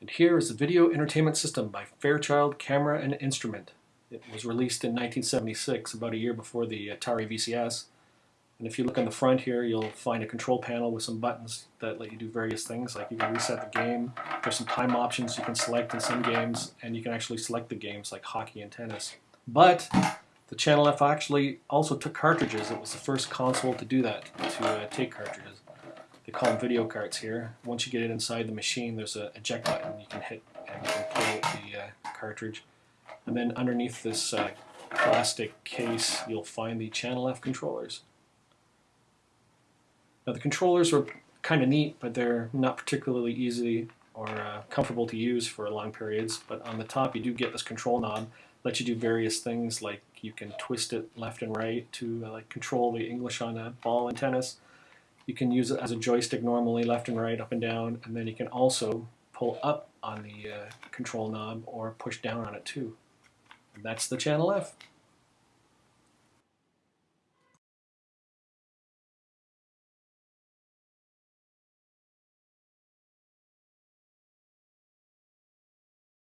And here is the Video Entertainment System by Fairchild Camera and Instrument. It was released in 1976, about a year before the Atari VCS. And if you look on the front here, you'll find a control panel with some buttons that let you do various things, like you can reset the game. There's some time options you can select in some games, and you can actually select the games like hockey and tennis. But the Channel F actually also took cartridges. It was the first console to do that, to uh, take cartridges. They call them video carts here. Once you get it inside the machine, there's a eject button you can hit and you can pull the uh, cartridge. And then underneath this uh, plastic case, you'll find the Channel F controllers. Now the controllers are kind of neat, but they're not particularly easy or uh, comfortable to use for long periods. But on the top, you do get this control knob, lets you do various things like you can twist it left and right to uh, like control the English on a ball in tennis. You can use it as a joystick normally, left and right, up and down, and then you can also pull up on the uh, control knob or push down on it too. And that's the channel F.